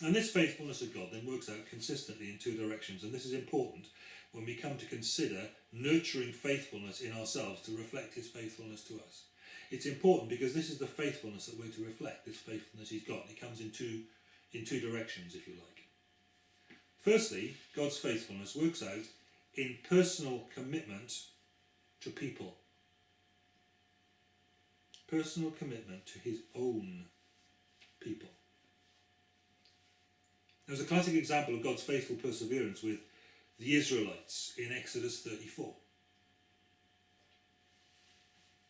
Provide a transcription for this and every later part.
And this faithfulness of God then works out consistently in two directions, and this is important when we come to consider nurturing faithfulness in ourselves to reflect his faithfulness to us. It's important because this is the faithfulness that we're to reflect, this faithfulness he's got. It comes in two, in two directions, if you like. Firstly, God's faithfulness works out in personal commitment to people. Personal commitment to his own people. There's a classic example of God's faithful perseverance with the Israelites in Exodus 34.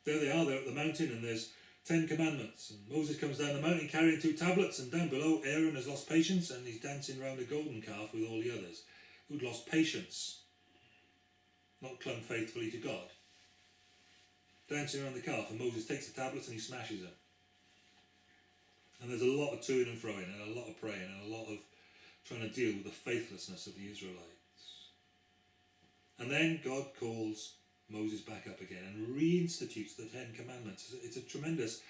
There they are, they're at the mountain and there's Ten Commandments. And Moses comes down the mountain carrying two tablets and down below Aaron has lost patience and he's dancing around a golden calf with all the others who'd lost patience, not clung faithfully to God. Dancing around the calf and Moses takes the tablets and he smashes them. And there's a lot of toing and froing and a lot of praying and a lot of trying to deal with the faithlessness of the Israelites. And then God calls Moses back up again and reinstitutes the Ten Commandments. It's a tremendous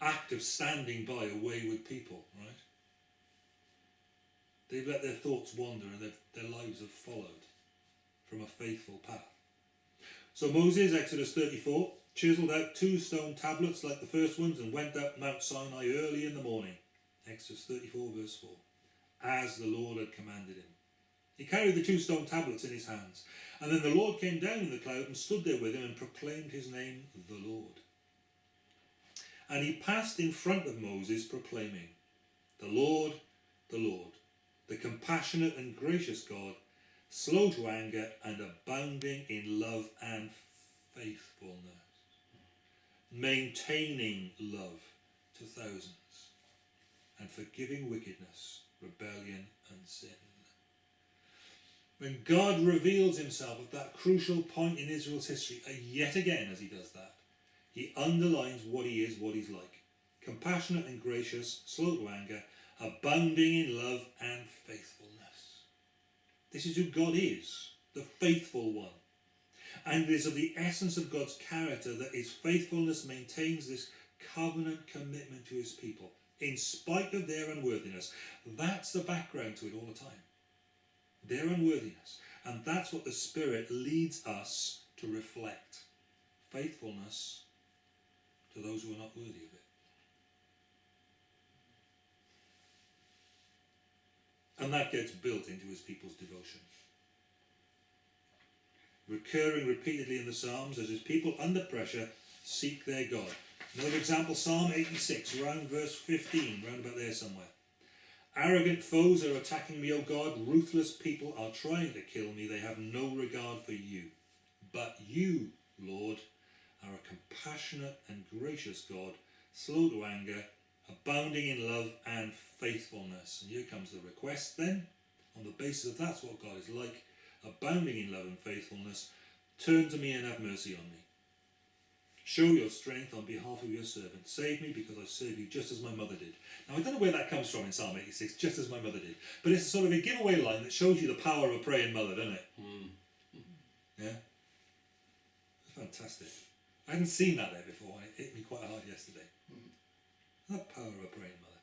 act of standing by a wayward people, right? They've let their thoughts wander and their lives have followed from a faithful path. So Moses, Exodus 34, chiselled out two stone tablets like the first ones and went up Mount Sinai early in the morning. Exodus 34 verse 4. As the Lord had commanded him. He carried the two stone tablets in his hands. And then the Lord came down in the cloud and stood there with him and proclaimed his name, the Lord. And he passed in front of Moses proclaiming, The Lord, the Lord, the compassionate and gracious God, slow to anger and abounding in love and faithfulness, maintaining love to thousands, and forgiving wickedness, rebellion and sin. When God reveals himself at that crucial point in Israel's history, uh, yet again as he does that, he underlines what he is, what he's like. Compassionate and gracious, slow to anger, abounding in love and faithfulness. This is who God is, the faithful one. And it is of the essence of God's character that his faithfulness maintains this covenant commitment to his people, in spite of their unworthiness. That's the background to it all the time their unworthiness. And that's what the Spirit leads us to reflect. Faithfulness to those who are not worthy of it. And that gets built into his people's devotion. Recurring repeatedly in the Psalms as his people under pressure seek their God. Another example, Psalm 86, around verse 15, round about there somewhere. Arrogant foes are attacking me, O God. Ruthless people are trying to kill me. They have no regard for you. But you, Lord, are a compassionate and gracious God, slow to anger, abounding in love and faithfulness. And here comes the request then. On the basis of that's what God is like, abounding in love and faithfulness, turn to me and have mercy on me. Show your strength on behalf of your servant. Save me because I serve you just as my mother did. Now, I don't know where that comes from in Psalm 86, just as my mother did. But it's a sort of a giveaway line that shows you the power of a praying mother, doesn't it? Mm. Yeah? Fantastic. I hadn't seen that there before, and it hit me quite hard yesterday. Mm. The power of a praying mother.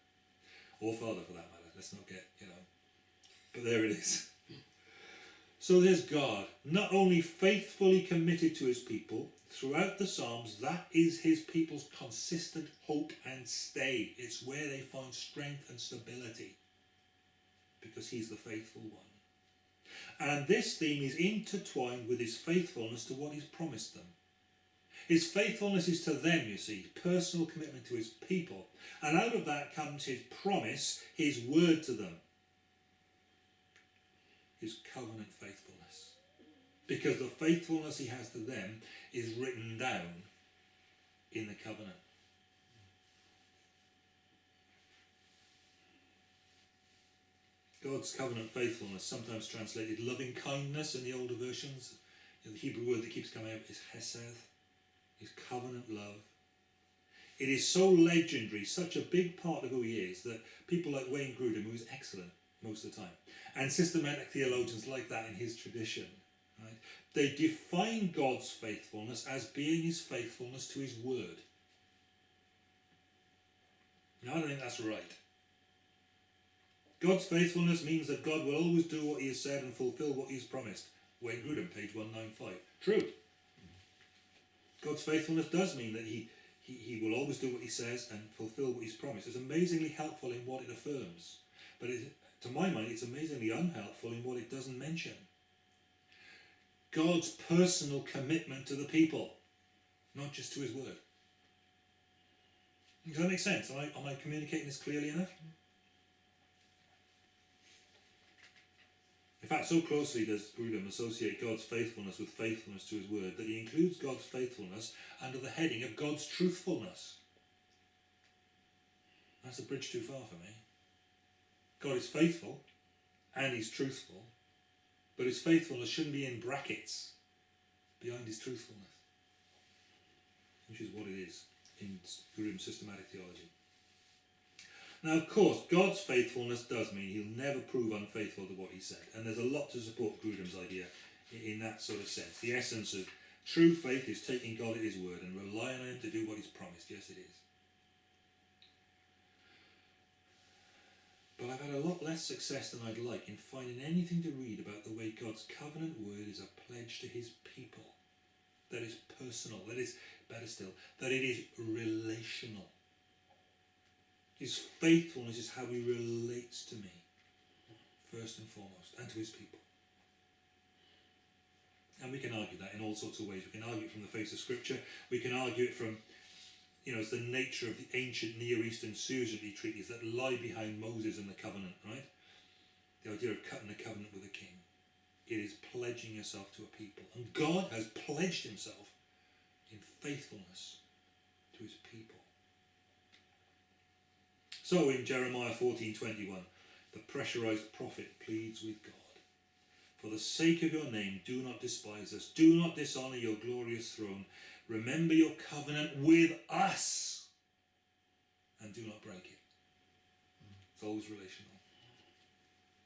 Or father, for that matter. Let's not get, you know. But there it is. So there's God, not only faithfully committed to his people, throughout the Psalms, that is his people's consistent hope and stay. It's where they find strength and stability, because he's the faithful one. And this theme is intertwined with his faithfulness to what he's promised them. His faithfulness is to them, you see, personal commitment to his people. And out of that comes his promise, his word to them his covenant faithfulness. Because the faithfulness he has to them is written down in the covenant. God's covenant faithfulness, sometimes translated loving kindness in the older versions. The Hebrew word that keeps coming up is hesed, is covenant love. It is so legendary, such a big part of who he is, that people like Wayne Grudem, who is excellent most of the time, and systematic theologians like that in his tradition. They define God's faithfulness as being his faithfulness to his word. Now, I don't think that's right. God's faithfulness means that God will always do what he has said and fulfill what he has promised. Wayne Grudem, page 195. True. God's faithfulness does mean that he, he, he will always do what he says and fulfill what he's promised. It's amazingly helpful in what it affirms. But it, to my mind, it's amazingly unhelpful in what it doesn't mention. God's personal commitment to the people, not just to his word. Does that make sense? Am I, am I communicating this clearly enough? In fact, so closely does Grudem associate God's faithfulness with faithfulness to his word that he includes God's faithfulness under the heading of God's truthfulness. That's a bridge too far for me. God is faithful and he's truthful, but his faithfulness shouldn't be in brackets behind his truthfulness, which is what it is in Grudem's systematic theology. Now, of course, God's faithfulness does mean he'll never prove unfaithful to what he said, and there's a lot to support Grudem's idea in that sort of sense. The essence of true faith is taking God at his word and relying on him to do what he's promised. Yes, it is. I've had a lot less success than I'd like in finding anything to read about the way God's covenant word is a pledge to his people. That is personal, that is, better still, that it is relational. His faithfulness is how he relates to me, first and foremost, and to his people. And we can argue that in all sorts of ways. We can argue it from the face of Scripture. We can argue it from you know, it's the nature of the ancient Near Eastern suzerainty treaties that lie behind Moses and the covenant, right? The idea of cutting a covenant with a king. It is pledging yourself to a people. And God has pledged himself in faithfulness to his people. So in Jeremiah 14:21, the pressurized prophet pleads with God. For the sake of your name, do not despise us. Do not dishonor your glorious throne. Remember your covenant with us and do not break it. It's always relational.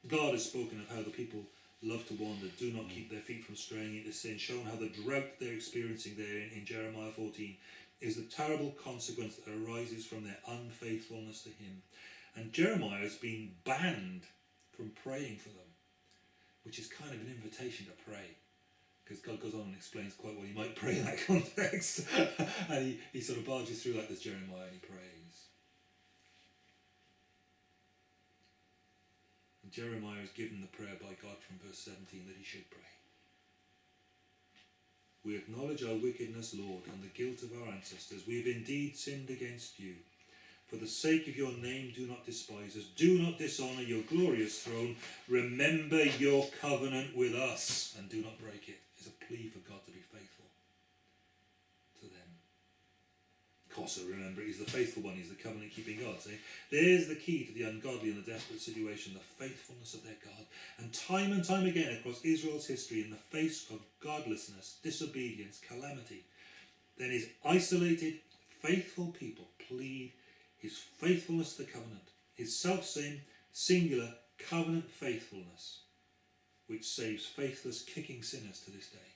God has spoken of how the people love to wander, do not keep their feet from straying into sin, shown how the drought they're experiencing there in, in Jeremiah 14 is the terrible consequence that arises from their unfaithfulness to Him. And Jeremiah has been banned from praying for them, which is kind of an invitation to pray because God goes on and explains quite well he might pray in that context. and he, he sort of barges through like this Jeremiah and he prays. And Jeremiah is given the prayer by God from verse 17 that he should pray. We acknowledge our wickedness, Lord, and the guilt of our ancestors. We have indeed sinned against you. For the sake of your name, do not despise us. Do not dishonour your glorious throne. Remember your covenant with us, and do not break it is a plea for God to be faithful to them. Of course, remember, He's the faithful one, He's the covenant keeping God. See? There's the key to the ungodly and the desperate situation the faithfulness of their God. And time and time again across Israel's history, in the face of godlessness, disobedience, calamity, then His isolated, faithful people plead His faithfulness to the covenant, His self same, singular, covenant faithfulness which saves faithless, kicking sinners to this day.